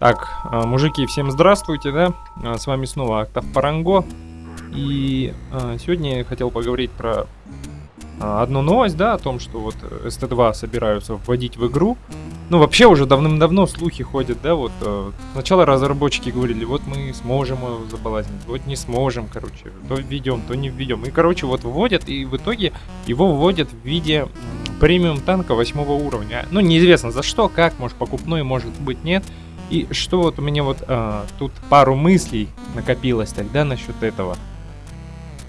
Так, а, мужики, всем здравствуйте, да? А, С вами снова Октав Паранго. И а, сегодня я хотел поговорить про одну новость, да, о том, что вот ST2 собираются вводить в игру. Ну, вообще уже давным-давно слухи ходят, да, вот э, сначала разработчики говорили, вот мы сможем его забалансить, вот не сможем, короче, то введем, то не введем. И, короче, вот вводят, и в итоге его вводят в виде премиум танка восьмого уровня. Ну, неизвестно за что, как, может покупной, может быть нет. И что вот у меня вот а, тут пару мыслей накопилось тогда насчет этого.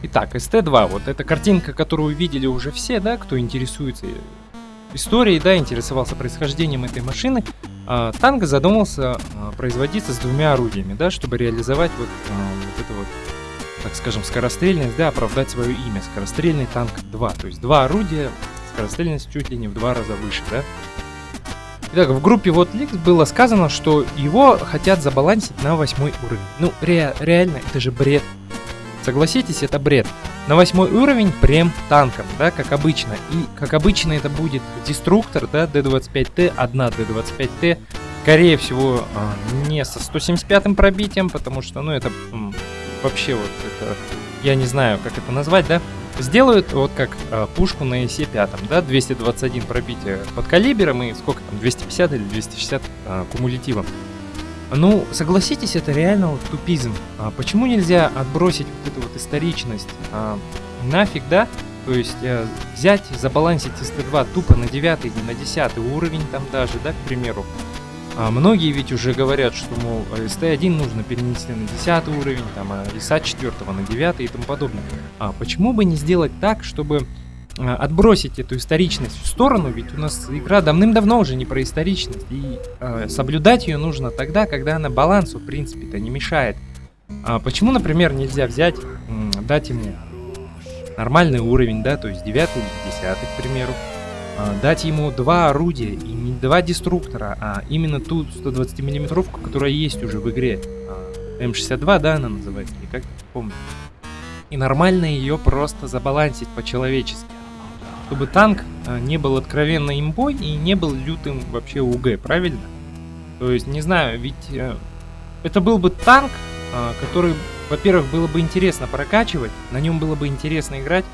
Итак, ST2, вот эта картинка, которую видели уже все, да, кто интересуется историей, да, интересовался происхождением этой машины. А, танк задумался а, производиться с двумя орудиями, да, чтобы реализовать вот, а, вот это вот, так скажем, скорострельность, да, оправдать свое имя. Скорострельный танк 2, то есть два орудия, скорострельность чуть ли не в два раза выше, да. Итак, в группе вот Leaks было сказано, что его хотят забалансить на восьмой уровень. Ну, ре- реально, это же бред. Согласитесь, это бред. На восьмой уровень прем танком, да, как обычно. И как обычно это будет деструктор, да, D25T, одна D25T. Скорее всего, а, не со 175 пробитием, потому что, ну, это вообще вот это, я не знаю, как это назвать, да. Сделают вот как а, пушку на ИСе-5, да, 221 пробитие под калибром и сколько там, 250 или 260 а, кумулятивом. Ну, согласитесь, это реально вот тупизм. А почему нельзя отбросить вот эту вот историчность а, нафиг, да? То есть э, взять, забалансить ST2 тупо на 9 или на 10 уровень там даже, да, к примеру. А многие ведь уже говорят, что, мол, ST1 нужно перенести на 10 уровень, там, а ИСа 4 на 9 и тому подобное. А почему бы не сделать так, чтобы э, отбросить эту историчность в сторону, ведь у нас игра давным-давно уже не про историчность, и э, соблюдать ее нужно тогда, когда она балансу, в принципе-то, не мешает. А почему, например, нельзя взять, дать ему нормальный уровень, да, то есть 9 или 10, к примеру, дать ему два орудия, и не два деструктора, а именно ту 120 миллиметровку, которая есть уже в игре. А, М62, да, она называется, или как, помню. И нормально ее просто забалансить по-человечески. Чтобы танк а, не был откровенно имбой и не был лютым вообще УГ, правильно? То есть, не знаю, ведь э, это был бы танк, а, который, во-первых, было бы интересно прокачивать, на нем было бы интересно играть,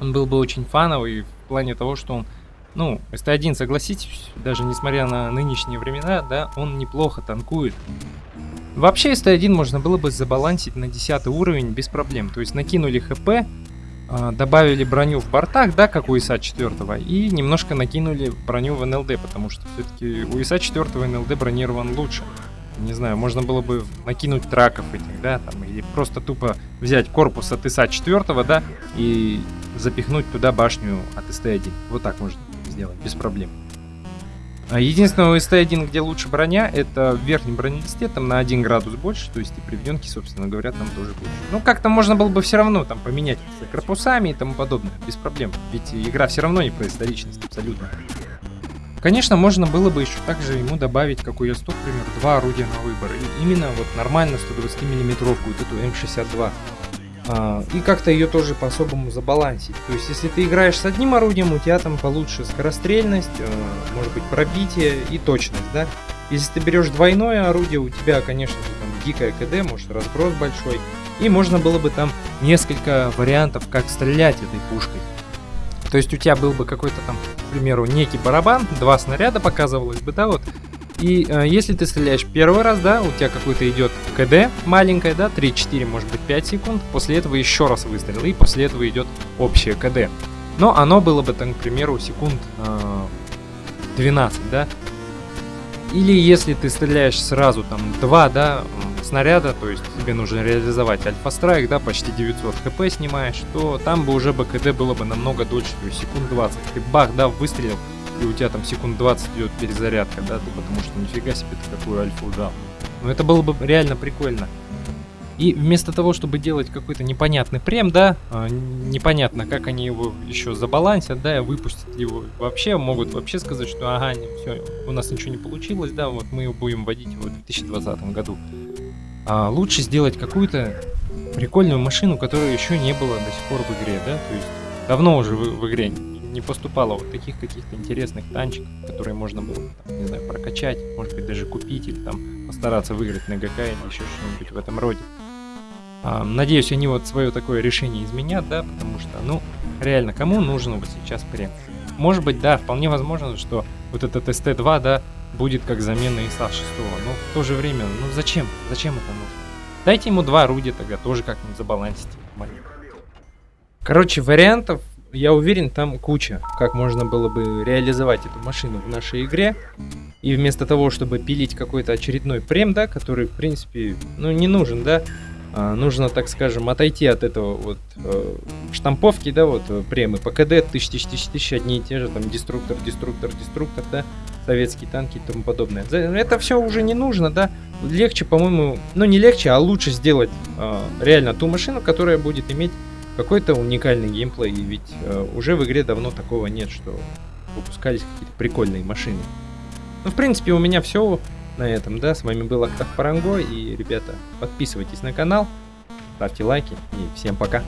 он был бы очень фановый в плане того, что он, ну, ST1, согласитесь, даже несмотря на нынешние времена, да, он неплохо танкует. Вообще ST1 можно было бы забалансить на 10 уровень без проблем, то есть накинули хп, а, добавили броню в бортах, да, как у ИСа 4, и немножко накинули броню в НЛД, потому что все-таки у ИСа 4 НЛД бронирован лучше. Не знаю, можно было бы накинуть траков этих, да, там, или просто тупо взять корпус от ИСа 4, да, и запихнуть туда башню от СТ-1. Вот так можно сделать, без проблем. А Единственное, у СТ-1, где лучше броня, это в верхнем бронелисте, там на 1 градус больше, то есть и приведенки, собственно говоря, там тоже лучше. Ну, как-то можно было бы все равно там поменять корпусами и тому подобное, без проблем. Ведь игра все равно не про историчность, абсолютно. Конечно, можно было бы еще также ему добавить, как у Е100, к примеру, два орудия на выбор. И именно вот нормально 120 миллиметровку, вот эту М62. А, и как-то ее тоже по-особому забалансить. То есть, если ты играешь с одним орудием, у тебя там получше скорострельность, э, может быть пробитие и точность, да. Если ты берешь двойное орудие, у тебя, конечно там дикая КД, может разброс большой. И можно было бы там несколько вариантов, как стрелять этой пушкой. То есть у тебя был бы какой-то там, к примеру, некий барабан, два снаряда показывалось бы, да, вот. И э, если ты стреляешь первый раз, да, у тебя какой-то идет КД маленькая, да, 3-4, может быть 5 секунд, после этого еще раз выстрел, и после этого идет общее КД. Но оно было бы, там, к примеру, секунд э, 12, да. Или если ты стреляешь сразу там 2, да, снаряда, то есть тебе нужно реализовать альфа-страйк, да, почти 900 хп снимаешь, то там бы уже БКД было бы намного дольше, то есть секунд 20. Ты бах, да, выстрелил, и у тебя там секунд 20 идет перезарядка, да, потому что нифига себе ты какую альфу дал. Но это было бы реально прикольно. И вместо того, чтобы делать какой-то непонятный прем, да, а, непонятно, как они его еще забалансят, да, и выпустят его вообще, могут вообще сказать, что ага, не, все, у нас ничего не получилось, да, вот мы его будем вводить в 2020 году. А лучше сделать какую-то прикольную машину, которая еще не было до сих пор в игре, да, то есть давно уже в, в игре не поступало вот таких каких-то интересных танчиков, которые можно было, там, не знаю, прокачать, может быть, даже купить или там постараться выиграть на ГК или еще что-нибудь в этом роде. Надеюсь, они вот свое такое решение изменят, да, потому что, ну, реально, кому нужен вот сейчас прем? Может быть, да, вполне возможно, что вот этот ST2, да, будет как замена ИСа 6, но в то же время, ну зачем? Зачем это нужно? Дайте ему два орудия тогда, тоже как-нибудь забалансить. Короче, вариантов, я уверен, там куча, как можно было бы реализовать эту машину в нашей игре. И вместо того, чтобы пилить какой-то очередной прем, да, который, в принципе, ну, не нужен, да, нужно, так скажем, отойти от этого вот э, штамповки, да, вот э, премы ПКД, тысяч, тысяч, тысяч, тысяч, одни и те же, там, деструктор, деструктор, деструктор, да, советские танки и тому подобное. Это все уже не нужно, да, легче, по-моему, ну не легче, а лучше сделать э, реально ту машину, которая будет иметь какой-то уникальный геймплей, ведь э, уже в игре давно такого нет, что выпускались какие-то прикольные машины. Ну, в принципе, у меня все на этом, да. С вами был Октав Паранго, и, ребята, подписывайтесь на канал, ставьте лайки, и всем пока.